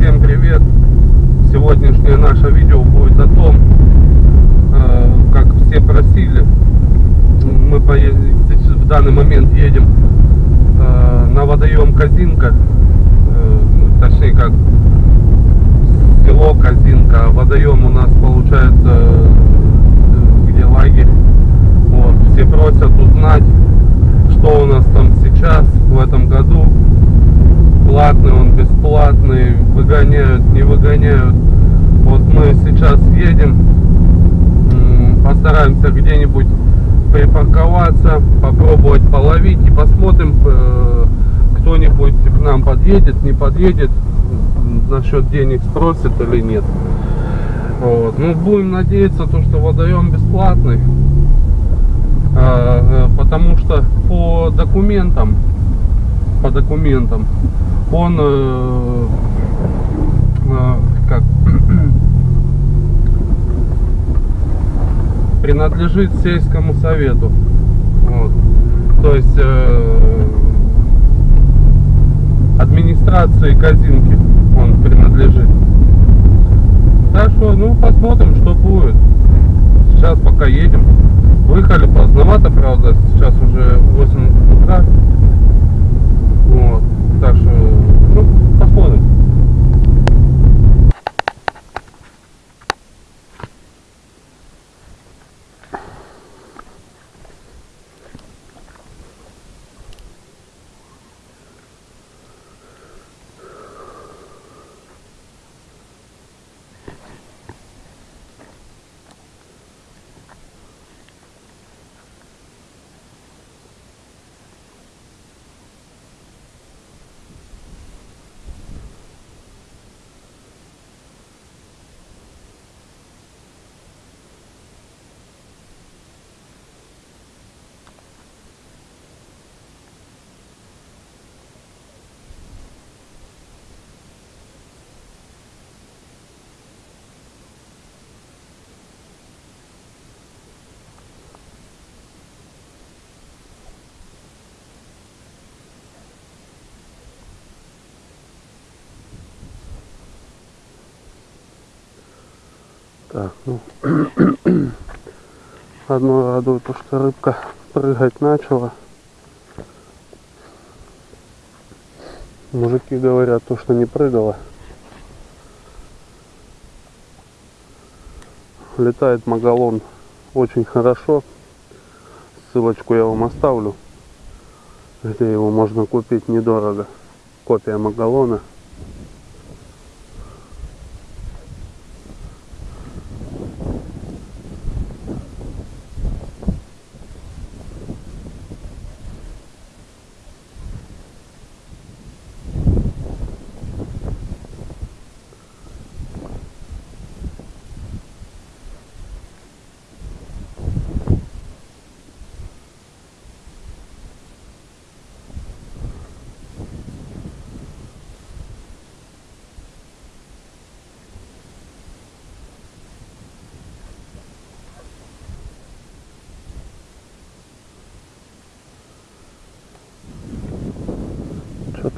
Всем привет! Сегодняшнее наше видео будет о том, э, как все просили. Мы поедем, в данный момент едем э, на водоем Казинка, э, точнее как село Казинка. Водоем у нас получается где лагерь. Вот. Все просят узнать, что у нас там сейчас в этом году платный, он бесплатный, выгоняют, выгоняют. Вот мы сейчас едем, постараемся где-нибудь припарковаться, попробовать половить и посмотрим, э, кто-нибудь к нам подъедет, не подъедет, насчет денег спросит или нет. Вот. Ну, будем надеяться, то, что водоем бесплатный, а, э, потому что по документам, по документам он э, как принадлежит сельскому совету. Вот. То есть э, администрации Казинки он принадлежит. Так что, ну, посмотрим, что будет. Сейчас пока едем. Выехали поздновато, правда, сейчас уже 8 утра. Вот. Так что, ну, посмотрим. Так, ну, одно радует то, что рыбка прыгать начала. Мужики говорят то, что не прыгала. Летает магалон очень хорошо. Ссылочку я вам оставлю, где его можно купить недорого. Копия магалона.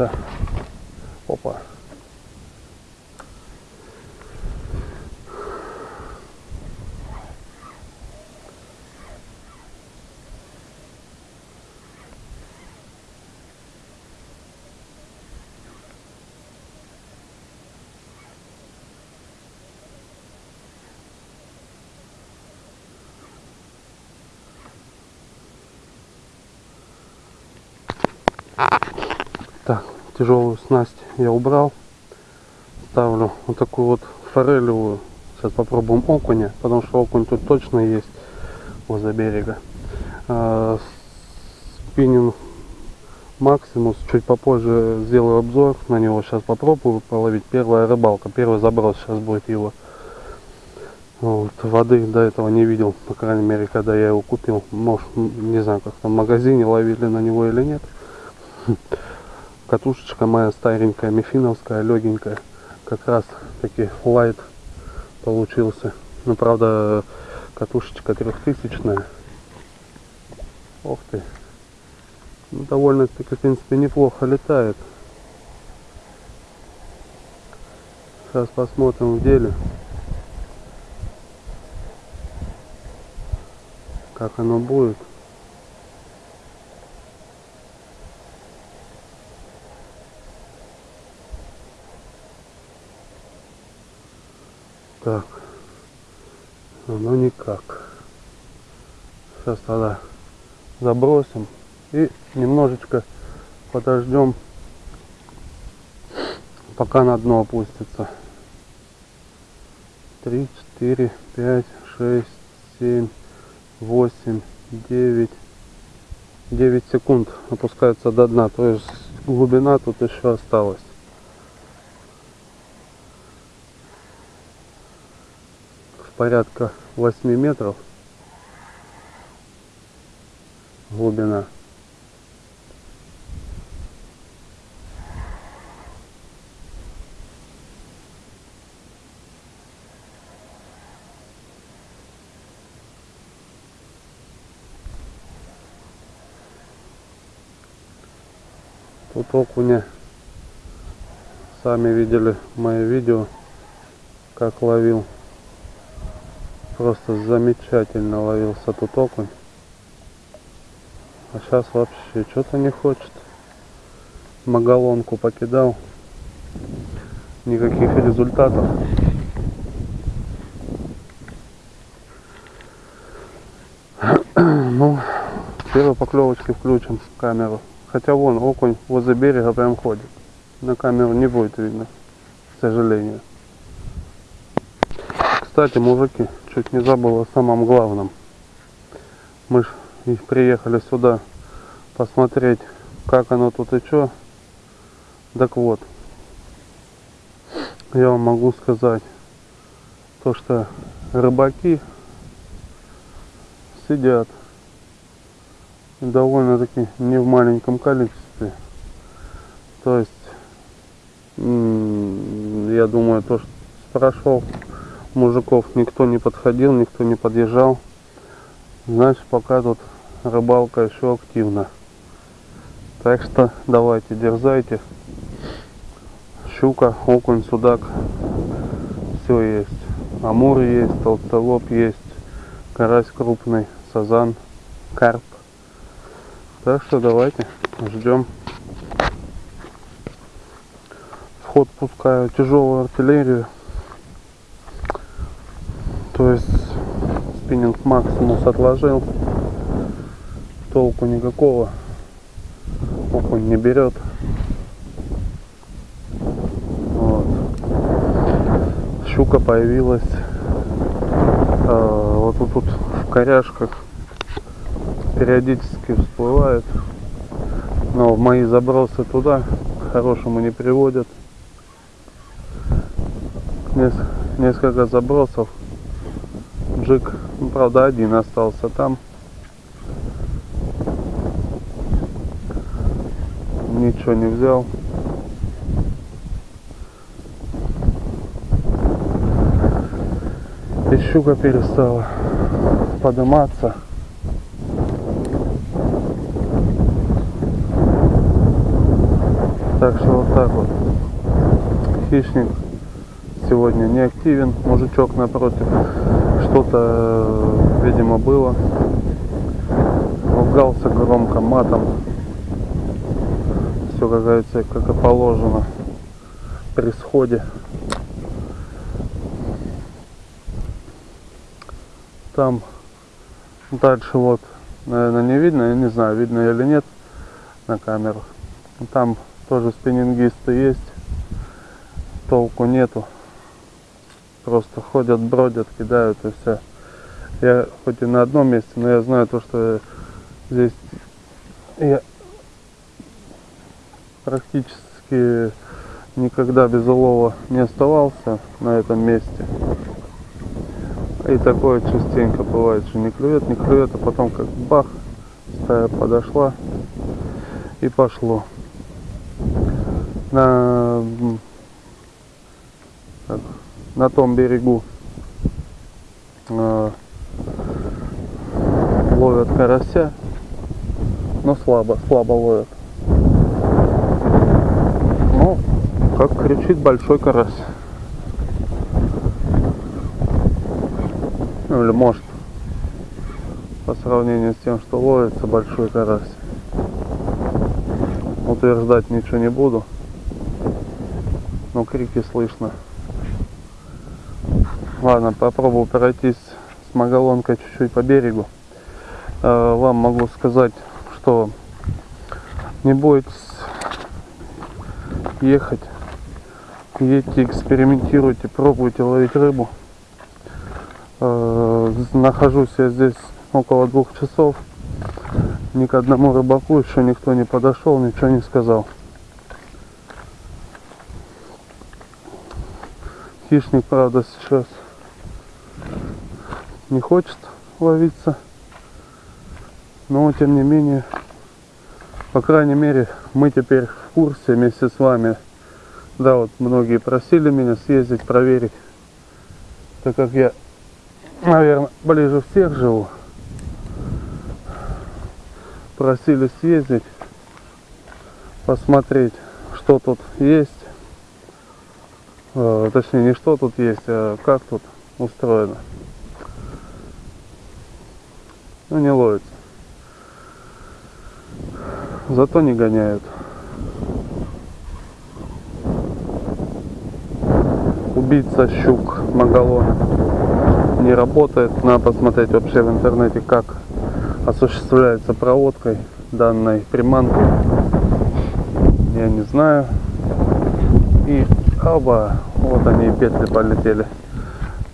Что-то... Опа. Так, тяжелую снасть я убрал. Ставлю вот такую вот форелевую. Сейчас попробуем окуня, потому что окунь тут точно есть возле берега. А, спиннинг Максимус. Чуть попозже сделаю обзор на него. Сейчас попробую половить. Первая рыбалка, первый заброс сейчас будет его. Вот, воды до этого не видел, по крайней мере, когда я его купил. Может, не знаю, как там в магазине ловили на него или нет. Катушечка моя старенькая, мифиновская, легенькая. Как раз таки лайт получился. Ну, правда, катушечка трехтысячная. Ох ты. Ну, довольно-таки, в принципе, неплохо летает. Сейчас посмотрим в деле. Как оно будет. Так. Оно никак. Сейчас тогда забросим и немножечко подождем пока на дно опустится. 3 4 5 6 7 8 9 9 секунд опускается до дна то есть глубина тут еще осталась порядка 8 метров. Глубина. Тут окуня. Сами видели мои видео, как ловил. Просто замечательно ловился тут окунь. А сейчас вообще что-то не хочет. Магалонку покидал. Никаких результатов. Ну, первой поклевочки включим камеру. Хотя вон окунь возле берега прям ходит. На камеру не будет видно, к сожалению. Кстати, мужики, чуть не забыл о самом главном. Мы ж приехали сюда посмотреть, как оно тут и что. Так вот, я вам могу сказать, то что рыбаки сидят довольно-таки не в маленьком количестве. То есть, я думаю, то, что прошел мужиков никто не подходил, никто не подъезжал. Значит, пока тут рыбалка еще активна. Так что давайте, дерзайте. Щука, окунь, судак. Все есть. Амур есть, толстолоб есть, карась крупный, сазан, карп. Так что давайте ждем. Вход пускаю тяжелую артиллерию. То есть спиннинг максимус отложил. Толку никакого. Окунь не берет. Вот. Щука появилась а, вот тут, тут в коряшках периодически всплывает. Но мои забросы туда к хорошему не приводят. Несколько забросов. Джик, ну, правда, один остался там. Ничего не взял. И щука перестала подниматься. Так что вот так вот. Хищник сегодня не активен. Мужичок напротив. Что-то, видимо, было. Ругался громко матом. Все, как говорится, как и положено при сходе. Там дальше вот, наверное, не видно. Я не знаю, видно или нет на камерах. Там тоже спиннингисты есть. Толку нету. Просто ходят, бродят, кидают и все. Я хоть и на одном месте, но я знаю то, что здесь я практически никогда без улова не оставался на этом месте. И такое частенько бывает, что не клюет, не клюет, а потом как бах, стая подошла и пошло на, на том берегу э, ловят карася, но слабо, слабо ловят. Ну, как кричит большой карась. Ну, или может, по сравнению с тем, что ловится большой карась. Утверждать ничего не буду, но крики слышно. Ладно, попробую пройтись с магалонкой чуть-чуть по берегу. Э, вам могу сказать, что не бойтесь ехать. Едьте, экспериментируйте, пробуйте ловить рыбу. Э, нахожусь я здесь около двух часов. Ни к одному рыбаку еще никто не подошел, ничего не сказал. Хищник, правда, сейчас не хочет ловиться. Но, тем не менее, по крайней мере, мы теперь в курсе вместе с вами. Да, вот многие просили меня съездить, проверить. Так как я, наверное, ближе всех живу. Просили съездить, посмотреть, что тут есть. Э, точнее, не что тут есть, а как тут устроено. Ну, не ловится. Зато не гоняют. Убийца щук Магалон не работает. Надо посмотреть вообще в интернете, как осуществляется проводкой данной приманки. Я не знаю. И оба, вот они петли полетели.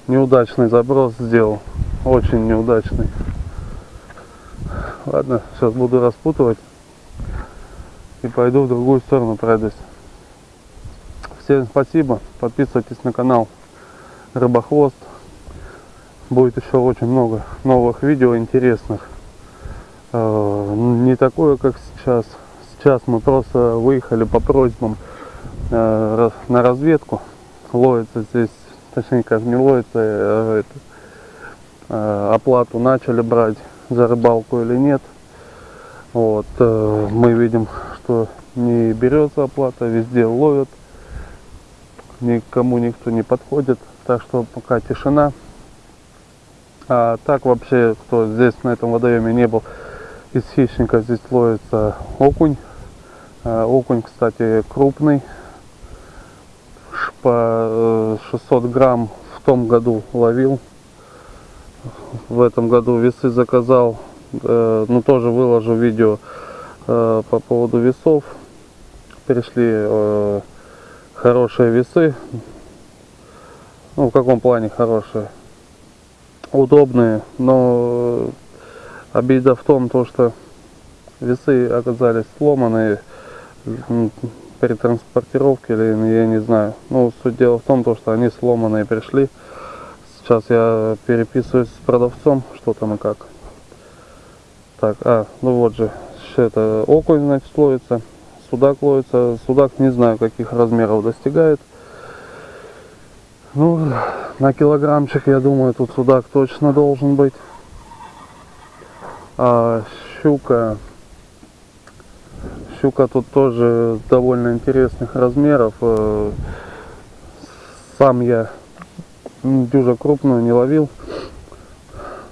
Неудачный заброс сделал. Очень неудачный. Ладно, сейчас буду распутывать и пойду в другую сторону пройдусь. Всем спасибо, подписывайтесь на канал Рыбохвост. Будет еще очень много новых видео интересных. Э, не такое, как сейчас. Сейчас мы просто выехали по просьбам э, на разведку. Ловится здесь, точнее как не ловится, это, оплату начали брать за рыбалку или нет. Вот, э, мы видим, что не берется оплата, везде ловят, никому никто не подходит, так что пока тишина. А так вообще, кто здесь на этом водоеме не был, из хищника здесь ловится окунь. Э, окунь, кстати, крупный, по 600 э, грамм в том году ловил в этом году весы заказал, э, ну тоже выложу видео э, по поводу весов. Пришли э, хорошие весы. Ну в каком плане хорошие? Удобные, но обида в том, то, что весы оказались сломанные при транспортировке или я не знаю. Ну, суть дела в том, то, что они сломанные пришли. Сейчас я переписываюсь с продавцом, что там и как. Так, а, ну вот же, это окунь, значит, ловится, судак ловится. Судак не знаю, каких размеров достигает. Ну, на килограммчик, я думаю, тут судак точно должен быть. А щука, щука тут тоже довольно интересных размеров. Э, сам я дюжа крупную не ловил.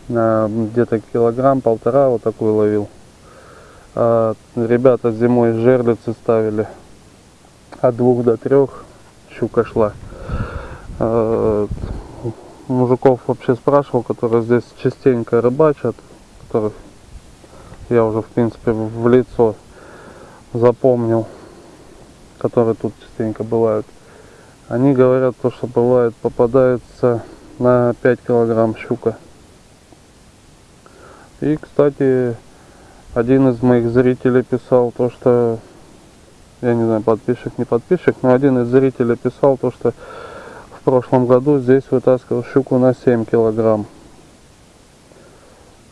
Где-то килограмм, полтора вот такой ловил. А ребята зимой жерлицы ставили от двух до трех щука шла. А, мужиков вообще спрашивал, которые здесь частенько рыбачат, которых я уже в принципе в лицо запомнил, которые тут частенько бывают. Они говорят, то, что бывает, попадается на 5 килограмм щука. И, кстати, один из моих зрителей писал то, что, я не знаю, подписчик, не подписчик, но один из зрителей писал то, что в прошлом году здесь вытаскивал щуку на 7 килограмм.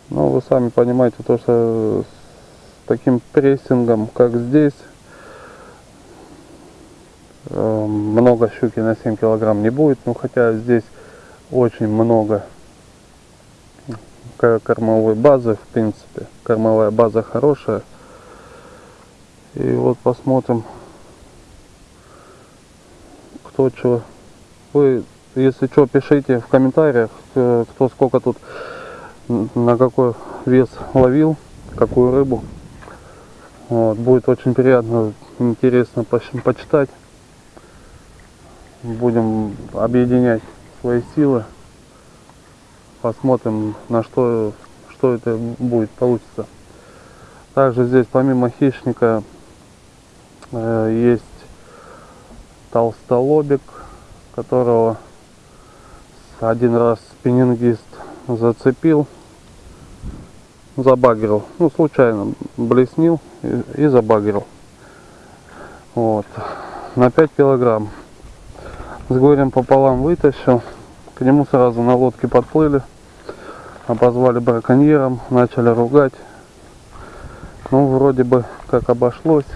Ну, вы сами понимаете, то, что с таким прессингом, как здесь, много щуки на 7 килограмм не будет, но хотя здесь очень много кормовой базы, в принципе. Кормовая база хорошая. И вот посмотрим, кто что. Вы Если что, пишите в комментариях, э, кто сколько тут, на какой вес ловил, какую рыбу. Вот, будет очень приятно, интересно поч- почитать. Будем объединять свои силы. Посмотрим, на что, что это будет, получится. Также здесь помимо хищника э, есть толстолобик, которого один раз спиннингист зацепил, забагрил, ну случайно блеснил и, и забагрил. Вот. На 5 килограмм. С горем пополам вытащил. К нему сразу на лодке подплыли. Обозвали браконьером, начали ругать. Ну, вроде бы как обошлось.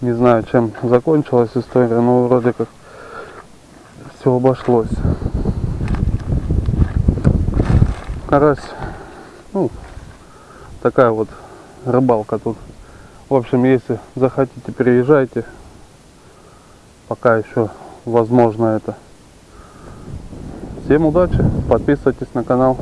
Не знаю, чем закончилась история, но вроде как все обошлось. Карась, ну, такая вот рыбалка тут. В общем, если захотите, переезжайте. Пока еще возможно это. Всем удачи, подписывайтесь на канал.